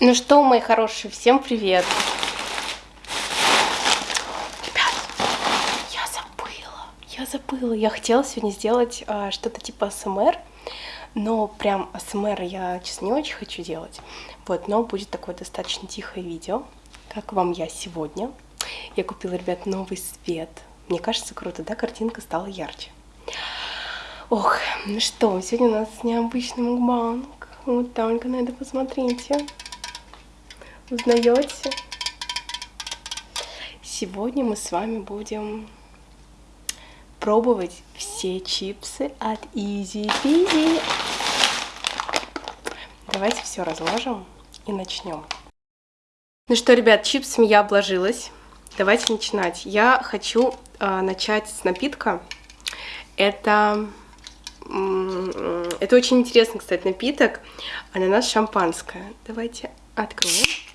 Ну что, мои хорошие, всем привет! Ребят, я забыла, я забыла. Я хотела сегодня сделать а, что-то типа СМР, но прям СМР я, честно, не очень хочу делать. Вот, но будет такое достаточно тихое видео, как вам я сегодня. Я купила, ребят, новый свет. Мне кажется, круто, да? Картинка стала ярче. Ох, ну что, сегодня у нас необычный мукбанг. Вот только на это посмотрите. Узнаете? Сегодня мы с вами будем пробовать все чипсы от Easy Peasy. Давайте все разложим и начнем. Ну что, ребят, чипсами я обложилась. Давайте начинать. Я хочу э, начать с напитка. Это, э, это очень интересный, кстати, напиток. Ананас шампанское. Давайте откроем.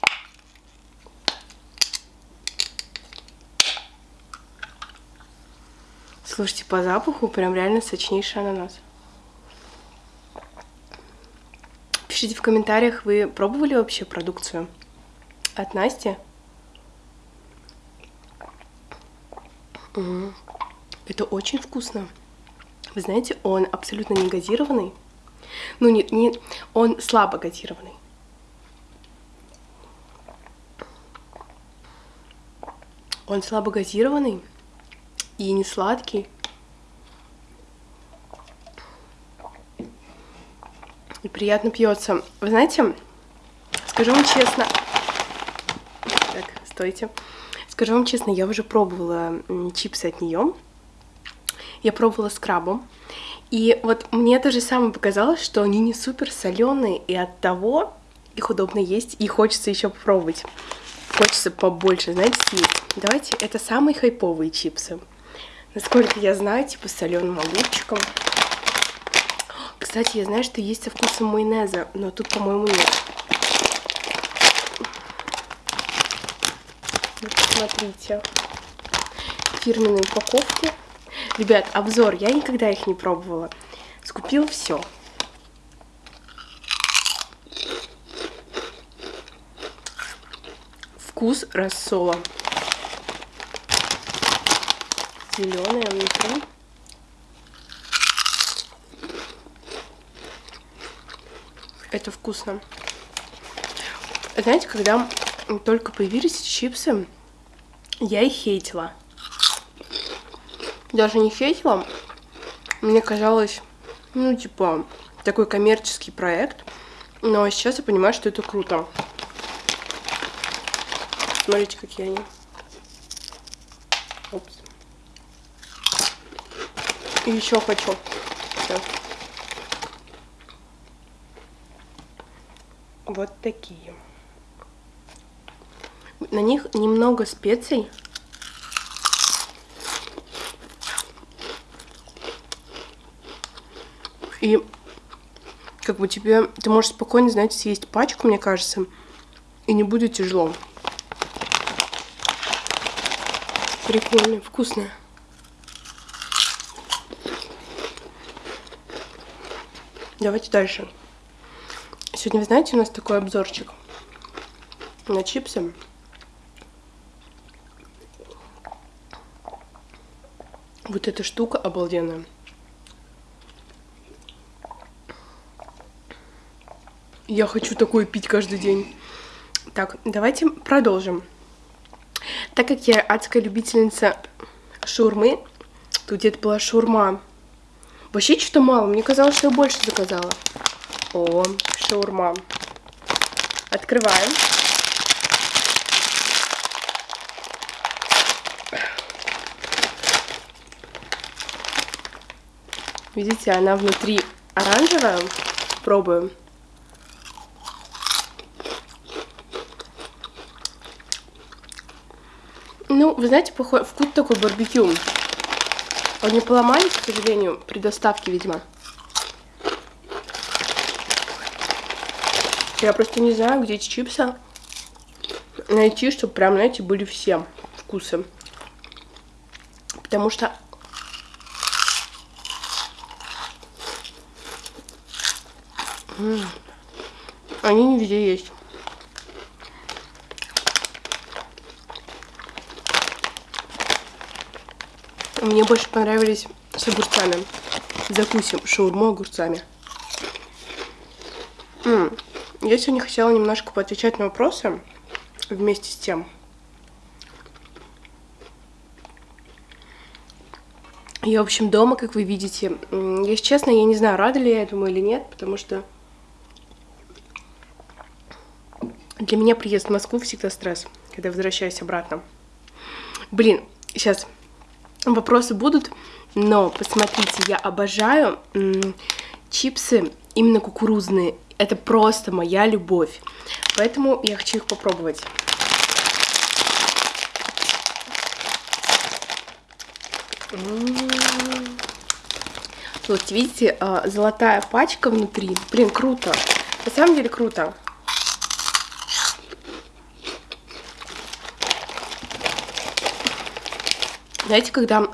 Слушайте, по запаху прям реально сочнейший ананас. Пишите в комментариях, вы пробовали вообще продукцию от Насти? Угу. Это очень вкусно. Вы знаете, он абсолютно не газированный. Ну, не, не, он слабо газированный. Он слабо газированный и не сладкий. И приятно пьется. Вы знаете, скажу вам честно... Так, стойте. Скажу вам честно, я уже пробовала чипсы от нее. Я пробовала с крабом. И вот мне то же самое показалось, что они не супер соленые, и от того их удобно есть, и хочется еще попробовать. Хочется побольше, знаете, съесть. Давайте, это самые хайповые чипсы. Насколько я знаю, типа с соленым огурчиком. Кстати, я знаю, что есть со вкусом майонеза, но тут, по-моему, нет. Вот посмотрите. Фирменные упаковки. Ребят, обзор. Я никогда их не пробовала. Скупила все. Вкус рассола зеленая внутри. Это вкусно. Знаете, когда только появились чипсы, я их хейтила. Даже не хейтила, мне казалось, ну, типа, такой коммерческий проект. Но сейчас я понимаю, что это круто. Смотрите, какие они. И еще хочу. Все. Вот такие. На них немного специй. И как бы тебе, ты можешь спокойно, знаете, съесть пачку, мне кажется, и не будет тяжело. Прикольно, вкусно. Давайте дальше. Сегодня, вы знаете, у нас такой обзорчик на чипсы. Вот эта штука обалденная. Я хочу такое пить каждый день. Так, давайте продолжим. Так как я адская любительница шурмы, тут где-то была шурма Вообще что-то мало. Мне казалось, что я больше заказала. О, шаурма. Открываем. Видите, она внутри оранжевая. Пробуем. Ну, вы знаете, вкус такой барбекю. Они поломались, к сожалению, при доставке, видимо. Я просто не знаю, где эти чипсы найти, чтобы прям, знаете, были все вкусы. Потому что... Они не везде есть. Мне больше понравились с огурцами. Закусим шаурму огурцами. М -м. Я сегодня хотела немножко поотвечать на вопросы вместе с тем. Я, в общем, дома, как вы видите. Если честно, я не знаю, рада ли я этому или нет, потому что для меня приезд в Москву всегда стресс, когда возвращаюсь обратно. Блин, сейчас вопросы будут, но посмотрите, я обожаю чипсы именно кукурузные. Это просто моя любовь. Поэтому я хочу их попробовать. Вот, видите, а, золотая пачка внутри. Блин, круто. На самом деле круто. Знаете, когда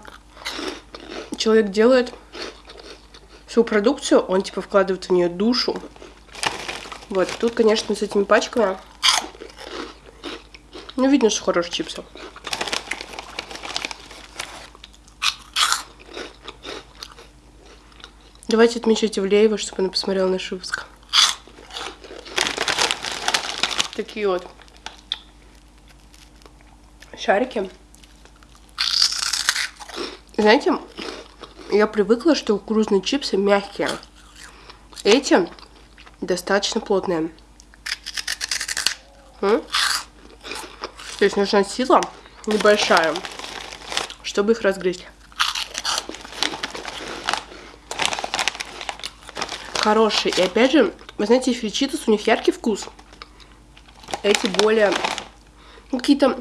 человек делает всю продукцию, он типа вкладывает в нее душу. Вот, тут, конечно, с этими пачками, ну, видно, что хорошие чипсы. Давайте отмечайте Ивлеева, чтобы она посмотрела наш выпуск. Такие вот шарики. Знаете, я привыкла, что кукурузные чипсы мягкие. Эти достаточно плотные. То есть нужна сила небольшая, чтобы их разгрызть. хорошие. И опять же, вы знаете, фричитус, у них яркий вкус. Эти более... Ну, какие-то...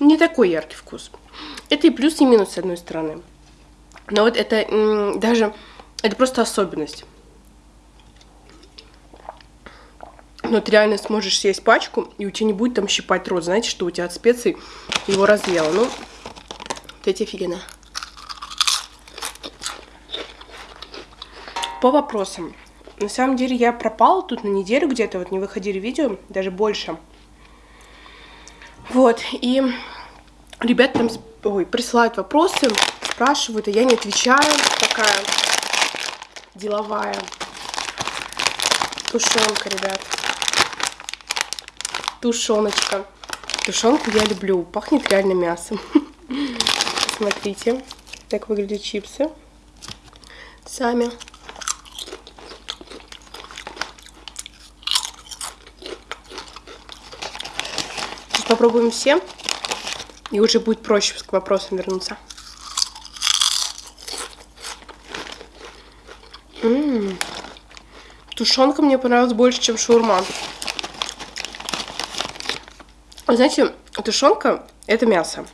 Не такой яркий вкус. Это и плюс, и минус, с одной стороны. Но вот это даже... Это просто особенность. Но ты реально сможешь съесть пачку, и у тебя не будет там щипать рот. Знаете, что у тебя от специй его разъело. Ну, вот эти офигенно. По вопросам. На самом деле я пропала тут на неделю где-то, вот не выходили видео, даже больше. Вот, и ребят там ой, присылают вопросы, спрашивают, а я не отвечаю, такая деловая тушенка, ребят. Тушеночка. Тушенку я люблю, пахнет реально мясом. Смотрите, так выглядят чипсы. Сами. попробуем все, и уже будет проще к вопросам вернуться. М -м -м. Тушенка мне понравилась больше, чем шаурма. Знаете, тушенка это мясо.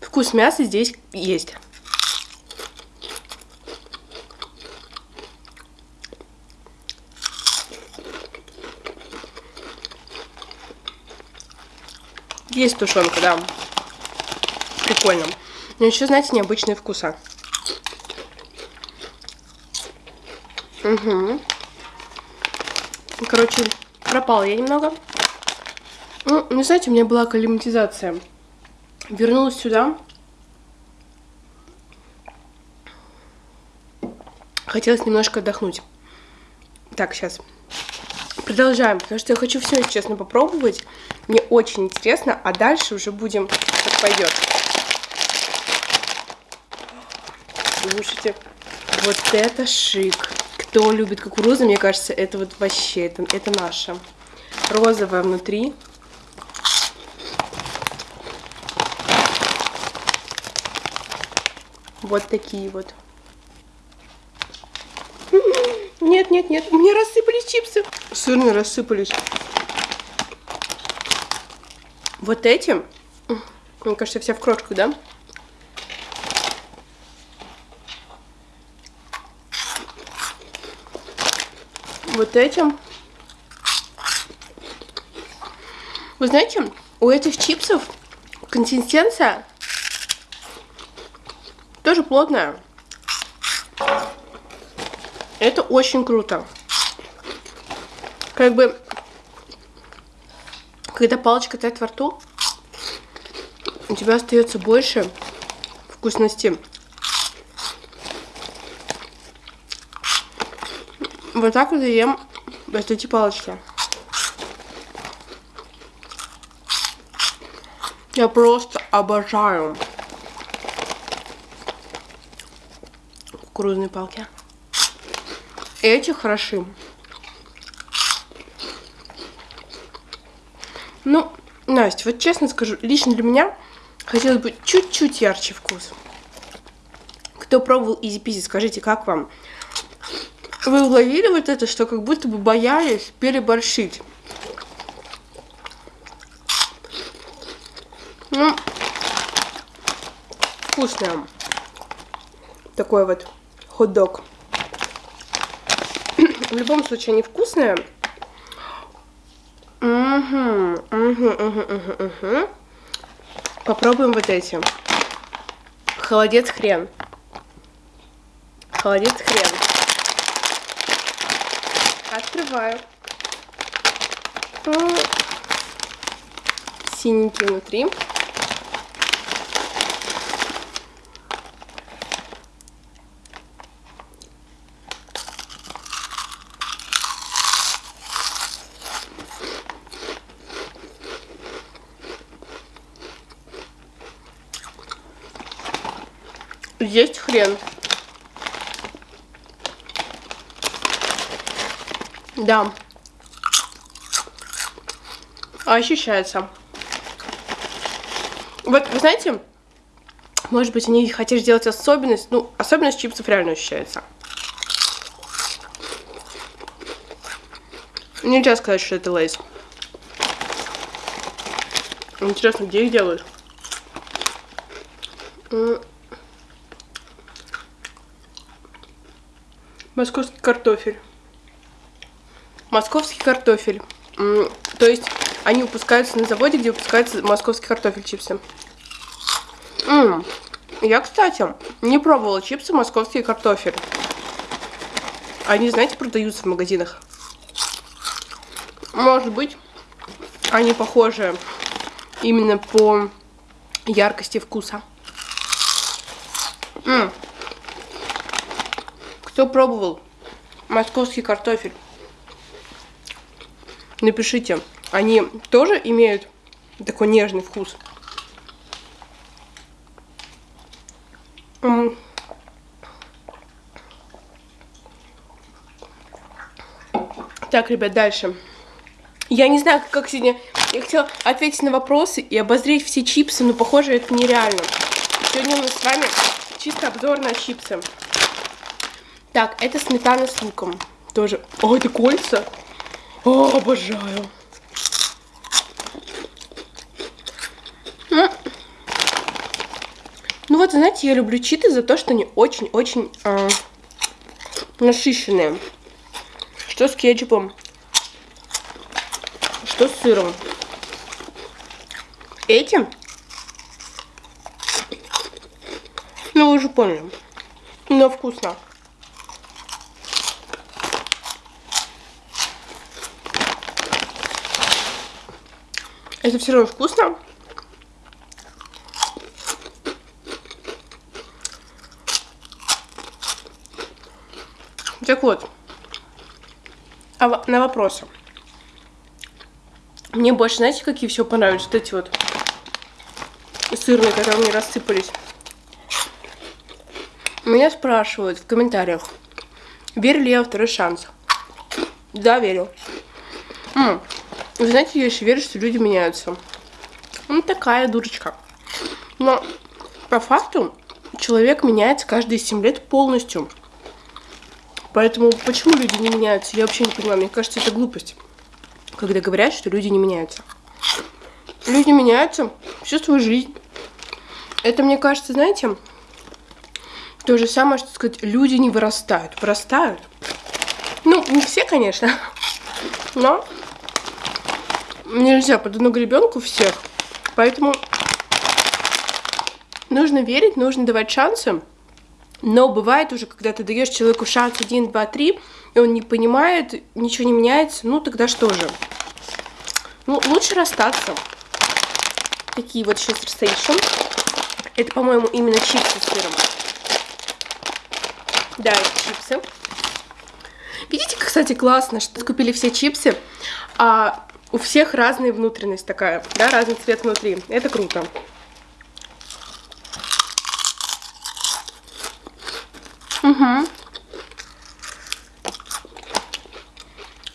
Вкус мяса здесь есть. Есть тушенка, да. Прикольно. Но еще, знаете, необычные вкуса. Угу. Короче, пропала я немного. Ну, не знаете, у меня была акклиматизация. Вернулась сюда. Хотелось немножко отдохнуть. Так, сейчас. Продолжаем, потому что я хочу все, честно, попробовать. Мне очень интересно, а дальше уже будем, как пойдет. Слушайте, вот это шик. Кто любит кукурузу, мне кажется, это вот вообще, это, это наше. Розовая внутри. Вот такие вот. Нет, нет, нет, у меня рассыпались чипсы. Сырные рассыпались. Вот этим, мне кажется, вся в крошках, да? Вот этим. Вы знаете, у этих чипсов консистенция тоже плотная. Это очень круто. Как бы когда палочка тает во рту, у тебя остается больше вкусности Вот так вот я ем вот эти палочки. Я просто обожаю кукурузные палки. Эти хороши. Ну, Настя, вот честно скажу, лично для меня хотелось бы чуть-чуть ярче вкус. Кто пробовал изи пизи, скажите, как вам? Вы уловили вот это, что как будто бы боялись переборщить? Ну, вкусное. Такой вот хот-дог. В любом случае, они вкусные. Угу, угу, угу, угу, угу. Попробуем вот эти. Холодец хрен. Холодец хрен. Открываю. Синенький внутри. Есть хрен. Да. Ощущается. Вот, вы знаете, может быть, они хотели сделать особенность. Ну, особенность чипсов реально ощущается. Нельзя сказать, что это лейс. Интересно, где их делают? Московский картофель. Московский картофель. То есть они выпускаются на заводе, где выпускается московский картофель чипсы. М -м. Я, кстати, не пробовала чипсы московский картофель. Они, знаете, продаются в магазинах. Может быть, они похожи именно по яркости вкуса. М -м. Кто пробовал московский картофель? Напишите, они тоже имеют такой нежный вкус? Так, ребят, дальше. Я не знаю, как сегодня... Я хотела ответить на вопросы и обозреть все чипсы, но, похоже, это нереально. Сегодня у нас с вами чисто обзор на чипсы. Так, это сметана с луком. Тоже. О, это кольца. О, обожаю. Ну вот, знаете, я люблю читы за то, что они очень-очень э, насыщенные. Что с кетчупом, что с сыром. Эти, ну вы уже поняли, но вкусно. Это все равно вкусно. Так вот, а на вопросы. Мне больше, знаете, какие все понравились? Вот эти вот сырные, которые мне рассыпались. Меня спрашивают в комментариях, верю ли я во второй шанс. Да, верю. М -м. Вы знаете, я еще верю, что люди меняются. Ну, такая дурочка. Но по факту человек меняется каждые 7 лет полностью. Поэтому почему люди не меняются, я вообще не понимаю. Мне кажется, это глупость, когда говорят, что люди не меняются. Люди меняются всю свою жизнь. Это, мне кажется, знаете, то же самое, что сказать, люди не вырастают. Вырастают. Ну, не все, конечно, но нельзя под одну гребенку всех. Поэтому нужно верить, нужно давать шансы. Но бывает уже, когда ты даешь человеку шанс 1, 2, 3, и он не понимает, ничего не меняется, ну тогда что же? Ну, лучше расстаться. Такие вот сейчас Station. Это, по-моему, именно чипсы с сыром. Да, это чипсы. Видите, кстати, классно, что купили все чипсы, а у всех разная внутренность такая, да, разный цвет внутри. Это круто. Угу.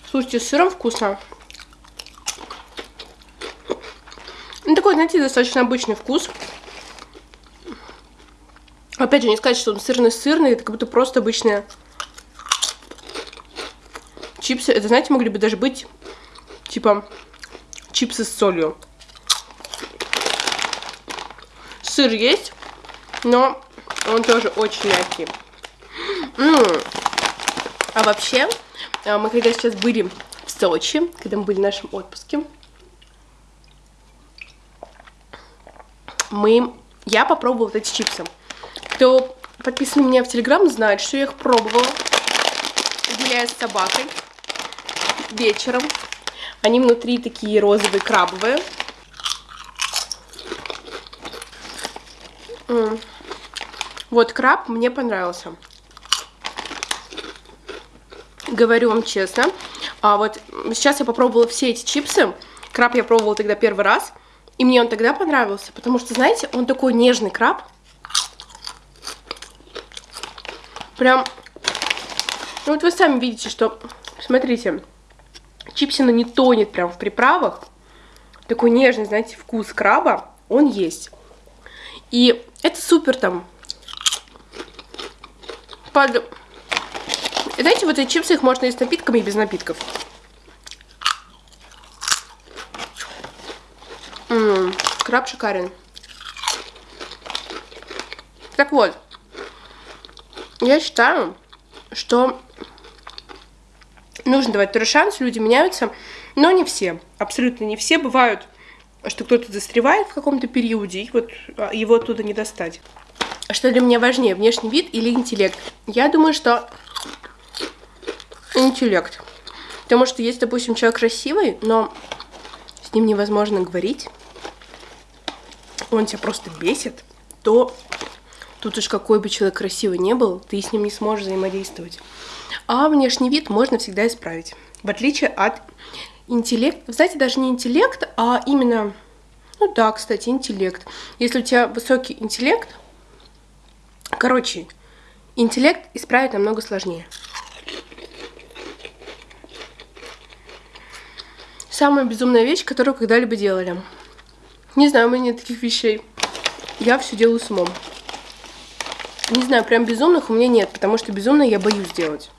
Слушайте, с сыром вкусно. Ну, такой, знаете, достаточно обычный вкус. Опять же, не сказать, что он сырный-сырный, это как будто просто обычные чипсы. Это, знаете, могли бы даже быть, типа, чипсы с солью. Сыр есть, но он тоже очень мягкий. М -м -м. А вообще, а, мы когда сейчас были в Сочи, когда мы были в нашем отпуске, мы... Я попробовала вот эти чипсы. Кто подписан меня в Телеграм, знает, что я их пробовала, гуляя с собакой вечером. Они внутри такие розовые, крабовые. Вот краб мне понравился. Говорю вам честно. А вот сейчас я попробовала все эти чипсы. Краб я пробовала тогда первый раз. И мне он тогда понравился, потому что, знаете, он такой нежный краб. Прям, ну вот вы сами видите, что, смотрите, чипсина не тонет прям в приправах. Такой нежный, знаете, вкус краба, он есть. И это супер там под... Знаете, вот эти чипсы, их можно есть с напитками и без напитков. М -м, краб шикарен. Так вот, я считаю, что нужно давать второй шанс, люди меняются, но не все, абсолютно не все. Бывают, что кто-то застревает в каком-то периоде, и вот а, его оттуда не достать. Что для меня важнее, внешний вид или интеллект? Я думаю, что интеллект. Потому что есть, допустим, человек красивый, но с ним невозможно говорить, он тебя просто бесит, то Тут уж какой бы человек красивый не был, ты с ним не сможешь взаимодействовать. А внешний вид можно всегда исправить. В отличие от интеллекта. Знаете, даже не интеллект, а именно... Ну да, кстати, интеллект. Если у тебя высокий интеллект... Короче, интеллект исправить намного сложнее. Самая безумная вещь, которую когда-либо делали. Не знаю, у меня нет таких вещей. Я все делаю с умом. Не знаю, прям безумных у меня нет, потому что безумные я боюсь делать.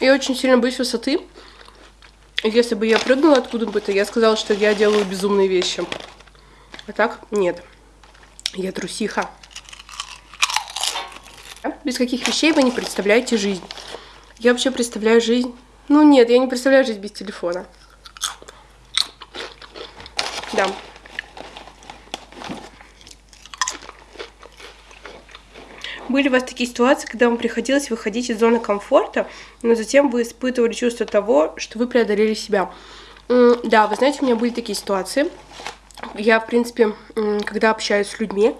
Я очень сильно боюсь высоты. Если бы я прыгнула откуда бы, то я сказала, что я делаю безумные вещи. А так, нет. Я трусиха. Без каких вещей вы не представляете жизнь? Я вообще представляю жизнь... Ну нет, я не представляю жизнь без телефона. Да. Были у вас такие ситуации, когда вам приходилось выходить из зоны комфорта, но затем вы испытывали чувство того, что вы преодолели себя? Да, вы знаете, у меня были такие ситуации. Я, в принципе, когда общаюсь с людьми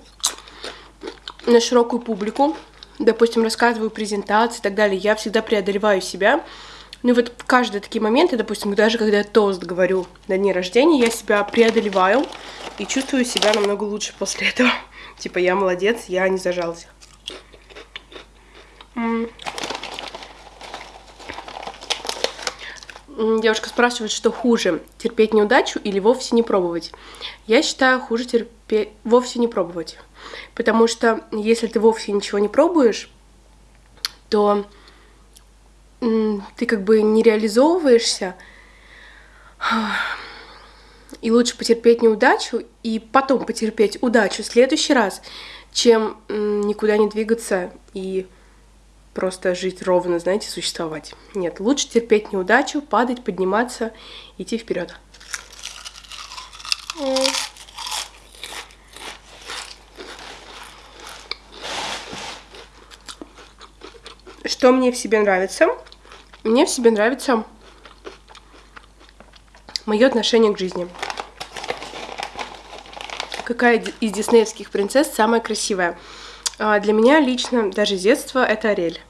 на широкую публику, допустим, рассказываю презентации и так далее, я всегда преодолеваю себя. Ну и вот каждые такие моменты, допустим, даже когда я тост говорю на дне рождения, я себя преодолеваю и чувствую себя намного лучше после этого. Типа я молодец, я не зажался. Девушка спрашивает, что хуже, терпеть неудачу или вовсе не пробовать. Я считаю, хуже терпеть, вовсе не пробовать. Потому что если ты вовсе ничего не пробуешь, то ты как бы не реализовываешься, и лучше потерпеть неудачу и потом потерпеть удачу в следующий раз, чем никуда не двигаться и просто жить ровно, знаете, существовать. Нет, лучше терпеть неудачу, падать, подниматься, идти вперед. Что мне в себе нравится? Мне в себе нравится мое отношение к жизни. Какая из диснеевских принцесс самая красивая? А для меня лично, даже с детства, это Арель.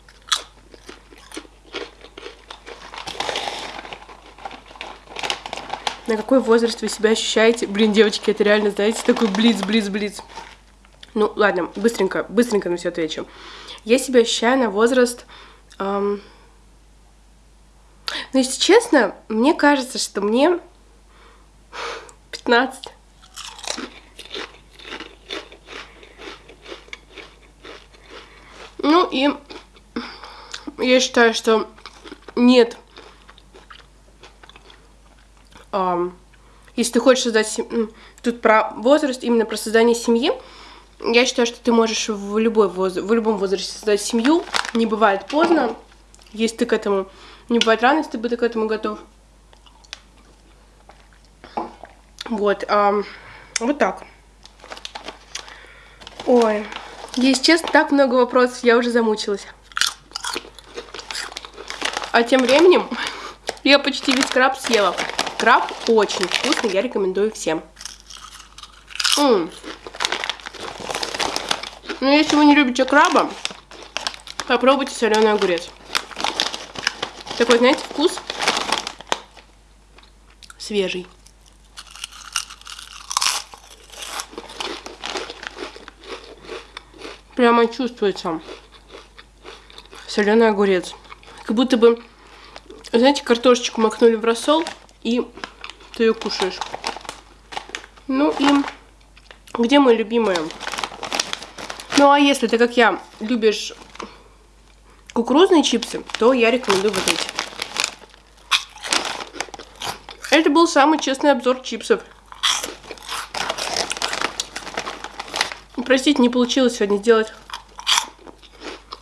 На какой возраст вы себя ощущаете? Блин, девочки, это реально, знаете, такой блиц, блиц, блиц. Ну, ладно, быстренько, быстренько на все отвечу. Я себя ощущаю на возраст... Эм... Но, если честно, мне кажется, что мне 15. Ну и я считаю, что нет. Um, если ты хочешь создать... Тут про возраст, именно про создание семьи. Я считаю, что ты можешь в, любой воз... в любом возрасте создать семью. Не бывает поздно, если ты к этому... Не бывает рано, если ты к этому готов. Вот, а, вот так. Ой, если честно, так много вопросов, я уже замучилась. А тем временем я почти весь краб съела. Краб очень вкусный, я рекомендую всем. М -м. Но ну, если вы не любите краба, попробуйте соленый огурец. Такой, знаете, вкус свежий. Прямо чувствуется соленый огурец. Как будто бы, знаете, картошечку макнули в рассол, и ты ее кушаешь. Ну и где мои любимые? Ну а если ты, как я, любишь кукурузные чипсы, то я рекомендую вот эти. Это был самый честный обзор чипсов. Простите, не получилось сегодня сделать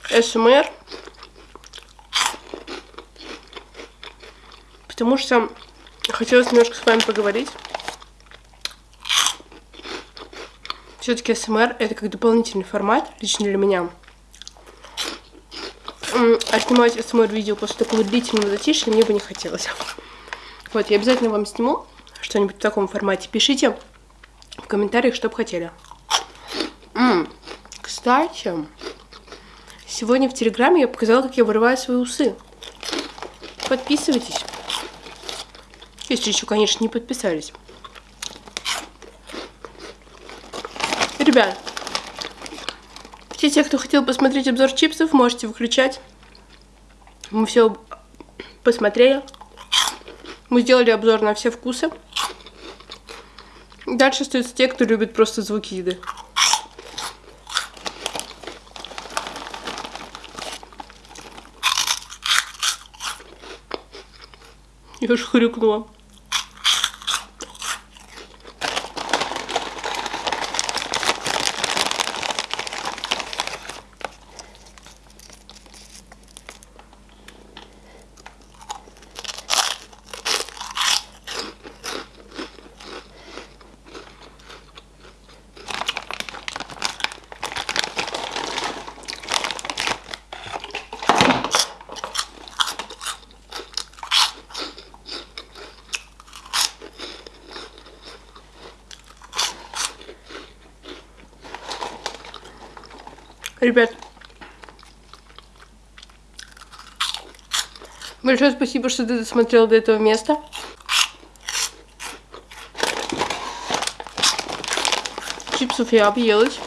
СМР. Потому что хотелось немножко с вами поговорить. Все-таки СМР это как дополнительный формат, лично для меня. А снимать СМР видео после такого длительного затишья мне бы не хотелось. Вот, я обязательно вам сниму что-нибудь в таком формате. Пишите в комментариях, что бы хотели. Кстати, сегодня в Телеграме я показала, как я вырываю свои усы. Подписывайтесь. Если еще, конечно, не подписались. Ребят, все те, кто хотел посмотреть обзор чипсов, можете выключать. Мы все посмотрели. Мы сделали обзор на все вкусы. Дальше остаются те, кто любит просто звуки еды. Уж хрюкнула. Ребят, большое спасибо, что ты досмотрел до этого места. Чипсов я объелась.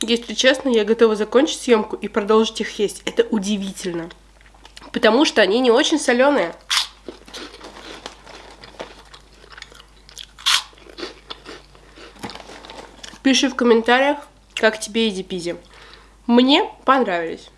Если честно, я готова закончить съемку и продолжить их есть. Это удивительно. Потому что они не очень соленые. Пиши в комментариях, как тебе иди пизи. Мне понравились.